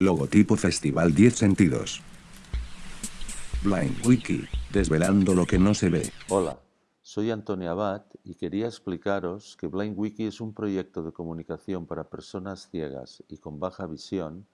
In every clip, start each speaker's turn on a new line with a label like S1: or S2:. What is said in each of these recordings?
S1: Logotipo Festival 10 Sentidos. Blind Wiki, desvelando lo que no se ve.
S2: Hola, soy Antonio Abad y quería explicaros que Blind Wiki es un proyecto de comunicación para personas ciegas y con baja visión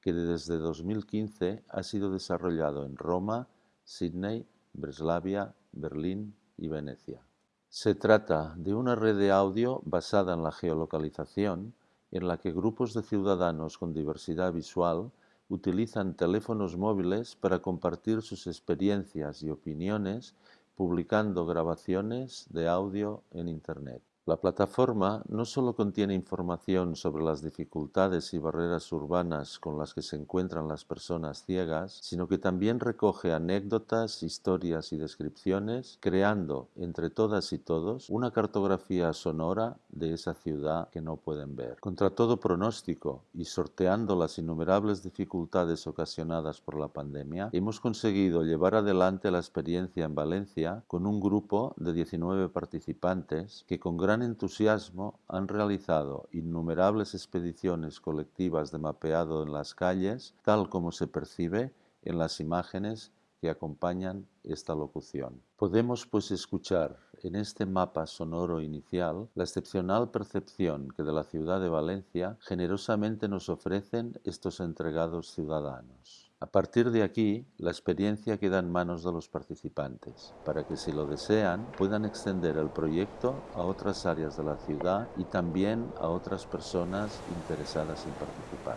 S2: que desde 2015 ha sido desarrollado en Roma, Sydney, Breslavia, Berlín y Venecia. Se trata de una red de audio basada en la geolocalización en la que grupos de ciudadanos con diversidad visual utilizan teléfonos móviles para compartir sus experiencias y opiniones publicando grabaciones de audio en Internet. La plataforma no solo contiene información sobre las dificultades y barreras urbanas con las que se encuentran las personas ciegas, sino que también recoge anécdotas, historias y descripciones, creando entre todas y todos una cartografía sonora de esa ciudad que no pueden ver. Contra todo pronóstico y sorteando las innumerables dificultades ocasionadas por la pandemia, hemos conseguido llevar adelante la experiencia en Valencia con un grupo de 19 participantes que con gran entusiasmo han realizado innumerables expediciones colectivas de mapeado en las calles, tal como se percibe en las imágenes que acompañan esta locución. Podemos pues escuchar en este mapa sonoro inicial la excepcional percepción que de la ciudad de Valencia generosamente nos ofrecen estos entregados ciudadanos. A partir de aquí, la experiencia queda en manos de los participantes, para que si lo desean puedan extender el proyecto a otras áreas de la ciudad y también a otras personas interesadas en participar.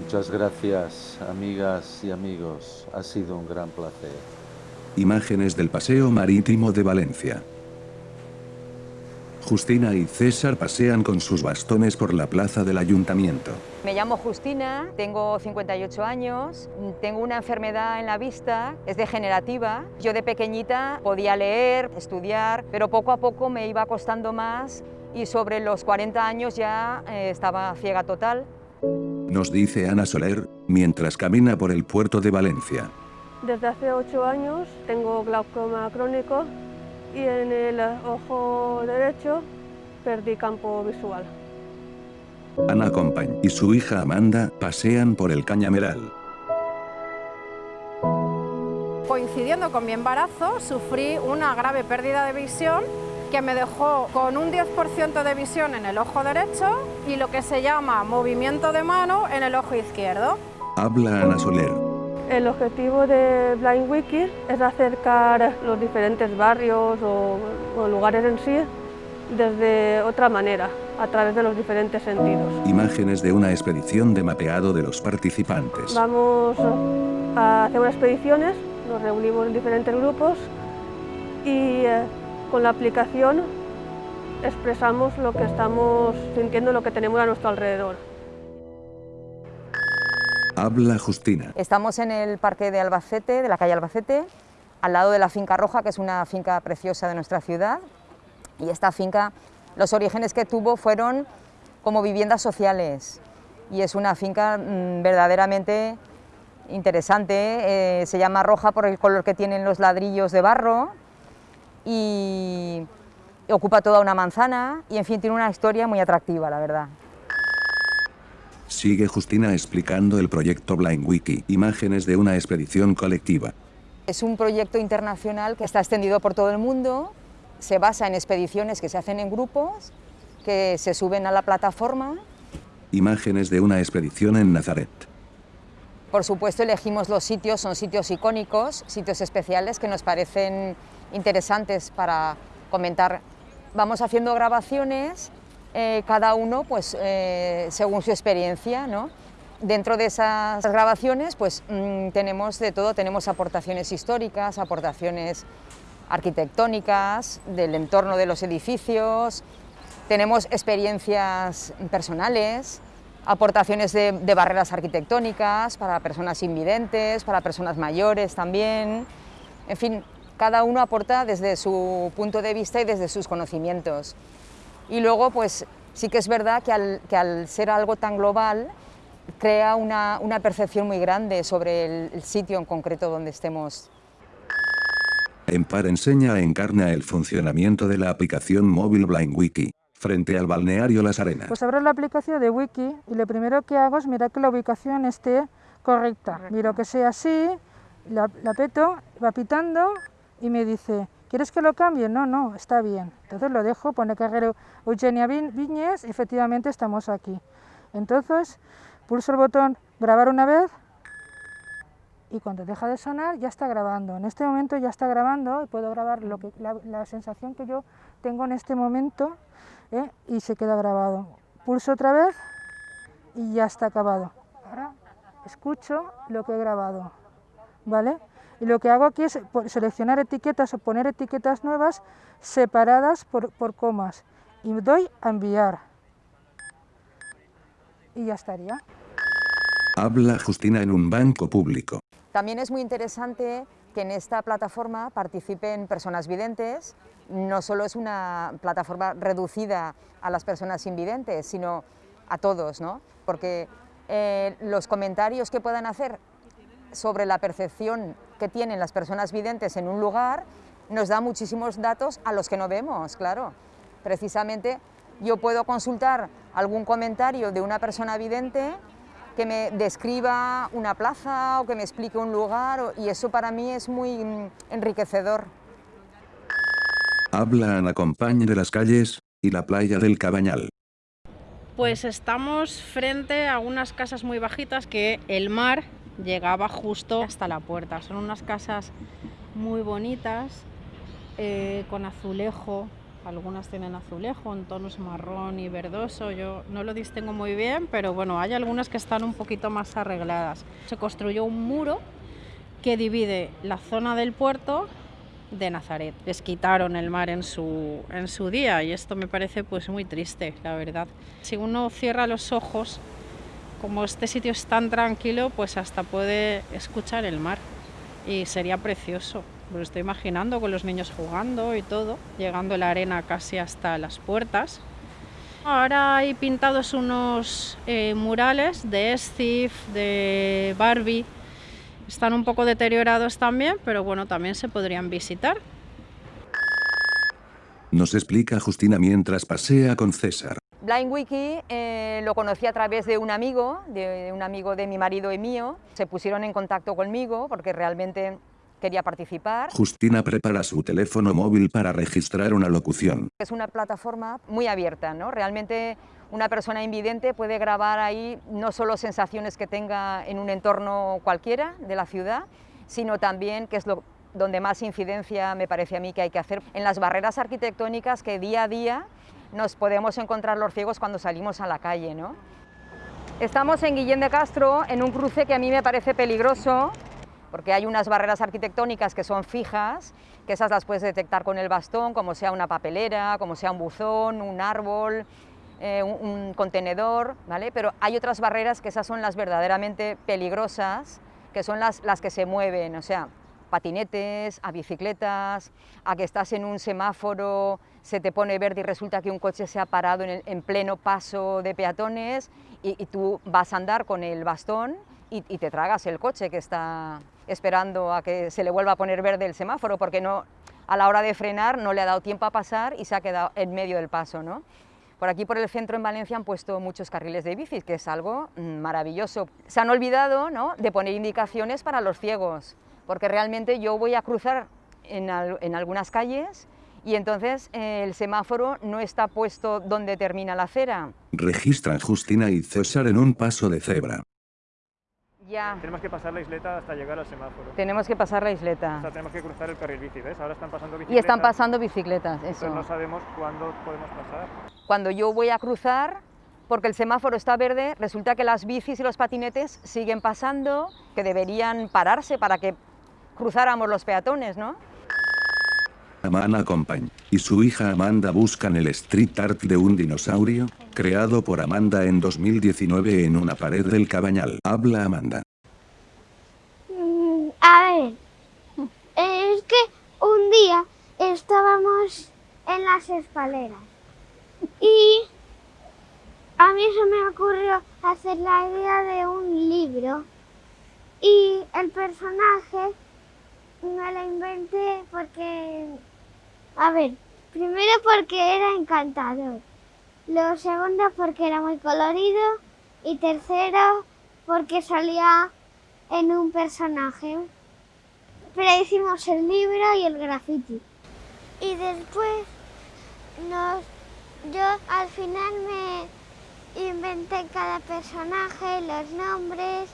S2: Muchas gracias, amigas y amigos. Ha sido un gran placer.
S1: Imágenes del Paseo Marítimo de Valencia. Justina y César pasean con sus bastones por la plaza del ayuntamiento.
S3: Me llamo Justina, tengo 58 años, tengo una enfermedad en la vista, es degenerativa. Yo de pequeñita podía leer, estudiar, pero poco a poco me iba costando más y sobre los 40 años ya eh, estaba ciega total.
S1: Nos dice Ana Soler, mientras camina por el puerto de Valencia.
S4: Desde hace 8 años tengo glaucoma crónico y en el ojo derecho perdí campo visual.
S1: Ana Compañ y su hija Amanda pasean por el cañameral.
S5: Coincidiendo con mi embarazo, sufrí una grave pérdida de visión que me dejó con un 10% de visión en el ojo derecho y lo que se llama movimiento de mano en el ojo izquierdo.
S1: Habla Ana Soler.
S4: El objetivo de Blind Wiki es acercar los diferentes barrios o, lugares en sí desde otra manera, a través de los diferentes sentidos.
S1: Imágenes de una expedición de mapeado de los participantes.
S4: Vamos a hacer unas expediciones, nos reunimos en diferentes grupos y eh, con la aplicación expresamos lo que estamos sintiendo, lo que tenemos a nuestro alrededor.
S1: Habla Justina.
S3: Estamos en el parque de Albacete, de la calle Albacete, al lado de la finca Roja, que es una finca preciosa de nuestra ciudad. Y esta finca, los orígenes que tuvo fueron como viviendas sociales. Y es una finca mm, verdaderamente interesante. Eh, se llama Roja por el color que tienen los ladrillos de barro. Y ocupa toda una manzana y en fin tiene una historia muy atractiva, la verdad.
S1: Sigue Justina explicando el proyecto Blind Wiki, imágenes de una expedición colectiva.
S3: Es un proyecto internacional que está extendido por todo el mundo, se basa en expediciones que se hacen en grupos, que se suben a la plataforma.
S1: Imágenes de una expedición en Nazaret.
S3: Por supuesto elegimos los sitios, son sitios icónicos, sitios especiales que nos parecen interesantes para comentar. Vamos haciendo grabaciones eh, cada uno pues, eh, según su experiencia. ¿no? Dentro de esas grabaciones pues, mm, tenemos de todo, tenemos aportaciones históricas, aportaciones arquitectónicas, del entorno de los edificios, tenemos experiencias personales, aportaciones de, de, barreras arquitectónicas para personas invidentes, para personas mayores también, en fin, cada uno aporta desde su punto de vista y desde sus conocimientos. Y luego, pues sí que es verdad que al, ser algo tan global, crea una, percepción muy grande sobre el, sitio en concreto donde estemos.
S1: Empar enseña encarna el funcionamiento de la aplicación móvil BlindWiki. frente al balneario Las Arenas.
S6: Pues abro la aplicación de Wiki y lo primero que hago es mirar que la ubicación esté correcta. Miro que sea así, la, la peto, va pitando y me dice, ¿quieres que lo cambie? No, no, está bien. Entonces lo dejo, pone carrero Eugenia Viñez, efectivamente estamos aquí. Entonces pulso el botón grabar una vez y cuando deja de sonar ya está grabando. En este momento ya está grabando y puedo grabar lo que, la, sensación que yo tengo en este momento ¿eh? y se queda grabado. Pulso otra vez y ya está acabado. Ahora escucho lo que he grabado. ¿Vale? Y lo que hago aquí es seleccionar etiquetas o poner etiquetas nuevas separadas por, por comas. Y doy a enviar. Y ya estaría.
S1: Habla Justina en un banco público.
S3: También es muy interesante que en esta plataforma participen personas videntes. No solo es una plataforma reducida a las personas invidentes, sino a todos, ¿no? porque eh, los comentarios que puedan hacer sobre la percepción que tienen las personas videntes en un lugar nos da muchísimos datos a los que no vemos, claro. Precisamente yo puedo consultar algún comentario de una persona vidente que me describa una plaza o que me explique un lugar y eso para mí es muy enriquecedor.
S1: Habla Ana Compañe de las calles y la playa del Cabañal.
S5: Pues estamos frente a unas casas muy bajitas que el mar llegaba justo hasta la puerta. Son unas casas muy bonitas, eh, con azulejo, algunas tienen azulejo en tonos marrón y verdoso, yo no lo distingo muy bien, pero bueno, hay algunas que están un poquito más arregladas. Se construyó un muro que divide la zona del puerto de Nazaret. Les quitaron el mar en su, en su día y esto me parece pues muy triste, la verdad. Si uno cierra los ojos, como este sitio es tan tranquilo, pues hasta puede escuchar el mar y sería precioso. Lo estoy imaginando con los niños jugando y todo, llegando la arena casi hasta las puertas. Ahora hay pintados unos eh, murales de Steve, de Barbie. Están un poco deteriorados también, pero bueno, también se podrían visitar.
S1: Nos explica Justina mientras pasea con César.
S3: BlindWiki eh, lo conocí a través de un amigo, de un amigo de mi marido y mío. Se pusieron en contacto conmigo porque realmente quería participar.
S1: Justina prepara su teléfono móvil para registrar una locución.
S3: Es una plataforma muy abierta, ¿no? Realmente una persona invidente puede grabar ahí no solo sensaciones que tenga en un entorno cualquiera de la ciudad, sino también, que es lo donde más incidencia me parece a mí que hay que hacer, en las barreras arquitectónicas que día a día nos podemos encontrar los ciegos cuando salimos a la calle. ¿no? Estamos en Guillén de Castro, en un cruce que a mí me parece peligroso, porque hay unas barreras arquitectónicas que son fijas, que esas las puedes detectar con el bastón, como sea una papelera, como sea un buzón, un árbol, eh, un, contenedor, ¿vale? Pero hay otras barreras que esas son las verdaderamente peligrosas, que son las, las que se mueven, o sea, patinetes, a bicicletas, a que estás en un semáforo, se te pone verde y resulta que un coche se ha parado en, pleno paso de peatones y, tú vas a andar con el bastón y, y te tragas el coche que está esperando a que se le vuelva a poner verde el semáforo, porque no, a la hora de frenar no le ha dado tiempo a pasar y se ha quedado en medio del paso. ¿no? Por aquí, por el centro en Valencia, han puesto muchos carriles de bicis, que es algo maravilloso. Se han olvidado ¿no? de poner indicaciones para los ciegos, porque realmente yo voy a cruzar en, en algunas calles y entonces eh, el semáforo no está puesto donde termina la acera.
S1: Registran Justina y César en un paso de cebra.
S7: Tenemos que pasar la isleta hasta llegar al semáforo.
S3: Tenemos que pasar la isleta.
S7: O sea, tenemos que cruzar el carril bici, ¿ves? Ahora están pasando bicicletas.
S3: Y están pasando bicicletas, eso.
S7: Pero no sabemos cuándo podemos pasar.
S3: Cuando yo voy a cruzar, porque el semáforo está verde, resulta que las bicis y los patinetes siguen pasando, que deberían pararse para que cruzáramos los peatones, ¿no?
S1: Amana Compañ y su hija Amanda buscan el street art de un dinosaurio, creado por Amanda en 2019 en una pared del cabañal. Habla Amanda.
S8: Mm, a ver, es que un día estábamos en las escaleras y a mí se me ocurrió hacer la idea de un libro y el personaje me lo inventé porque a ver, primero porque era encantador Lo segundo porque era muy colorido y tercero porque salía en un personaje. Pero hicimos el libro y el graffiti. Y después nos, yo al final me inventé cada personaje, los nombres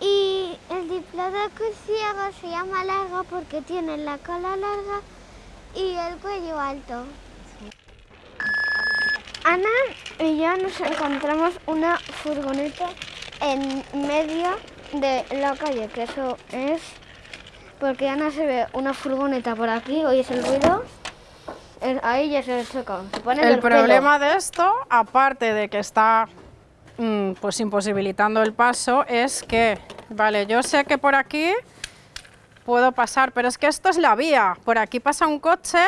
S8: y el diplodocus ciego se llama largo porque tiene la cola larga y el cuello alto. Ana y yo nos encontramos una furgoneta en medio de la calle, que eso es porque Ana se ve una furgoneta por aquí, oyes el ruido, ahí ya se choca.
S5: el problema de esto, aparte de que está mm, pues imposibilitando el paso, es que, vale, yo sé que por aquí puedo pasar, pero es que esto es la vía, por aquí pasa un coche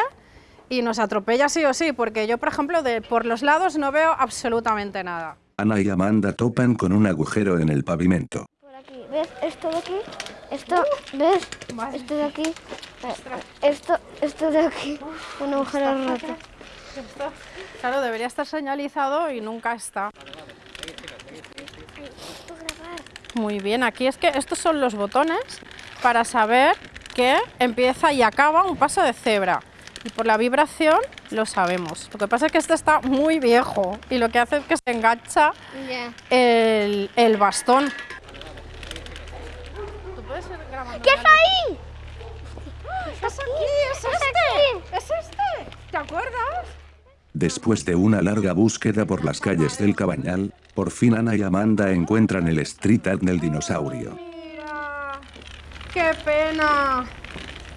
S5: y nos atropella sí o sí, porque yo, por ejemplo, de, por los lados no veo absolutamente nada.
S1: Ana y Amanda topan con un agujero en el pavimento.
S8: Por aquí, ¿ves esto de aquí? Esto, ¿ves? Esto de aquí. Eh, esto, esto de aquí. Un agujero roto.
S5: claro, debería estar señalizado y nunca está. Muy bien, aquí es que estos son los botones para saber que empieza y acaba un paso de cebra y por la vibración lo sabemos. Lo que pasa es que este está muy viejo y lo que hace es que se engancha el, el, bastón.
S8: ¿Qué es ahí?
S5: ¡Es aquí! ¡Es este! ¡Es este! ¿Te acuerdas?
S1: Después de una larga búsqueda por las calles del Cabañal, por fin Ana y Amanda encuentran el street art del dinosaurio.
S5: ¡Qué pena!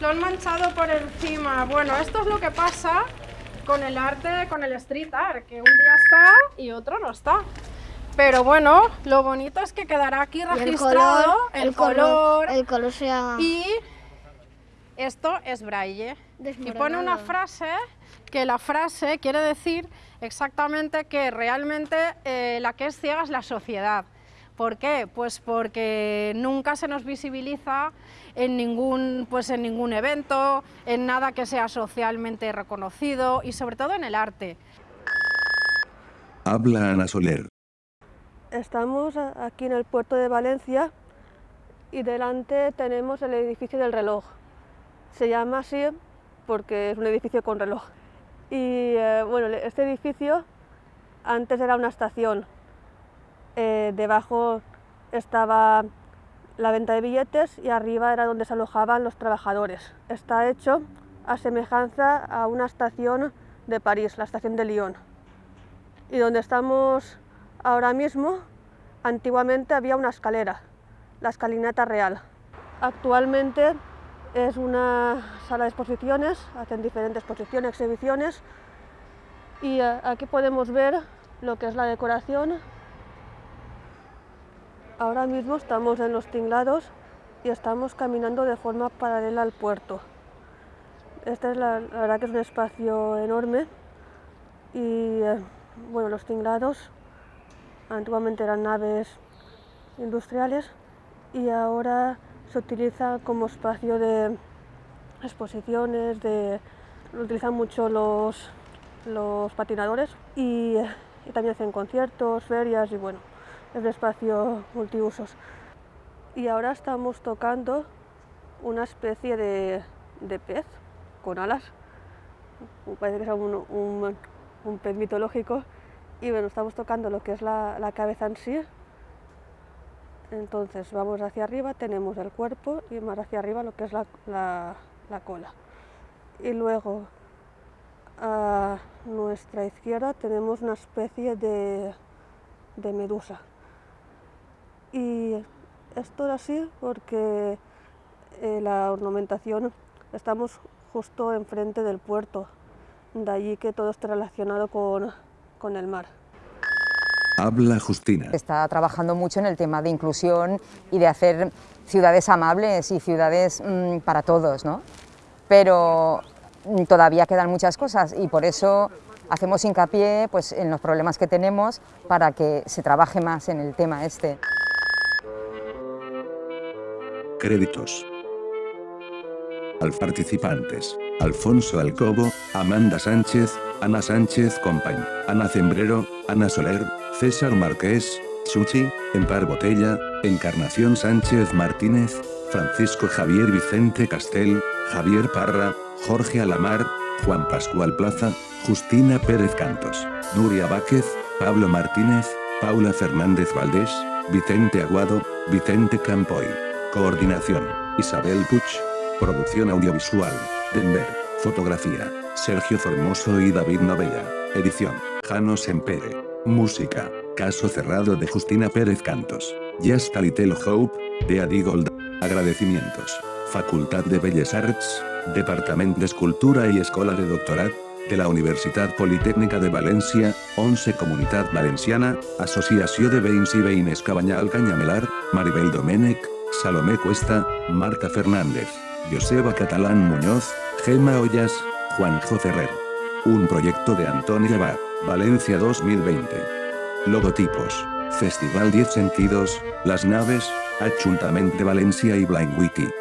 S5: Lo han manchado por encima. Bueno, esto es lo que pasa con el arte, con el street art, que un día está y otro no está. Pero bueno, lo bonito es que quedará aquí registrado
S8: el color, el color,
S5: y esto es braille. Y pone una frase que la frase quiere decir exactamente que realmente eh, la que es ciega es la sociedad. ¿Por qué? Pues porque nunca se nos visibiliza en ningún, pues en ningún evento, en nada que sea socialmente reconocido y sobre todo en el arte.
S1: Habla Ana Soler.
S4: Estamos aquí en el puerto de Valencia y delante tenemos el edificio del reloj. Se llama así porque es un edificio con reloj. Y eh, bueno, este edificio antes era una estación eh, debajo estaba la venta de billetes y arriba era donde se alojaban los trabajadores. Está hecho a semejanza a una estación de París, la estación de Lyon. Y donde estamos ahora mismo, antiguamente había una escalera, la escalinata real. Actualmente es una sala de exposiciones, hacen diferentes exposiciones, exhibiciones y eh, aquí podemos ver lo que es la decoración Ahora mismo estamos en los tinglados y estamos caminando de forma paralela al puerto. Este es la, verdad que es un espacio enorme y eh, bueno, los tinglados antiguamente eran naves industriales y ahora se utiliza como espacio de exposiciones, de, lo utilizan mucho los, los patinadores y, y también hacen conciertos, ferias y bueno, de espacio multiusos. Y ahora estamos tocando una especie de, pez con alas, parece que es un, pez mitológico, y bueno, estamos tocando lo que es la, cabeza en sí. Entonces vamos hacia arriba, tenemos el cuerpo y más hacia arriba lo que es la, cola. Y luego a nuestra izquierda tenemos una especie de medusa. Y esto era así porque eh, la ornamentación estamos justo enfrente del puerto, de allí que todo esté relacionado con, con el mar.
S1: Habla Justina.
S3: Está trabajando mucho en el tema de inclusión y de hacer ciudades amables y ciudades mm, para todos, ¿no? Pero mm, todavía quedan muchas cosas y por eso hacemos hincapié pues, en los problemas que tenemos para que se trabaje más en el tema este.
S1: Créditos. Al participantes. Alfonso Alcobo, Amanda Sánchez, Ana Sánchez Compañ, Ana Zembrero, Ana Soler, César Marqués, Chuchi, Empar Botella, Encarnación Sánchez Martínez, Francisco Javier Vicente Castel, Javier Parra, Jorge Alamar, Juan Pascual Plaza, Justina Pérez Cantos, Nuria Váquez, Pablo Martínez, Paula Fernández Valdés, Vicente Aguado, Vicente Campoy. Coordinación, Isabel Puch. Producción audiovisual, Denver. Fotografía, Sergio Formoso y David Novella. Edición, Jano Sempere. Música, Caso Cerrado de Justina Pérez Cantos. Just a Hope, de Adi Gold. Agradecimientos. Facultad de Belles Arts, Departamento d'Escultura i Escola de Doctorat, de la Universitat Politécnica de València, 11 Comunitat Valenciana, Associació de Veïns i Veïnes Cabanyal Canyamelar, Maribel Domènech, Salomé Cuesta, Marta Fernández, Joseba Catalán Muñoz, Gema Ollas, Juanjo Ferrer. Un proyecto de Antonio Abad, Valencia 2020. Logotipos. Festival 10 Sentidos, Las Naves, Ajuntament de València i Blind Wiki.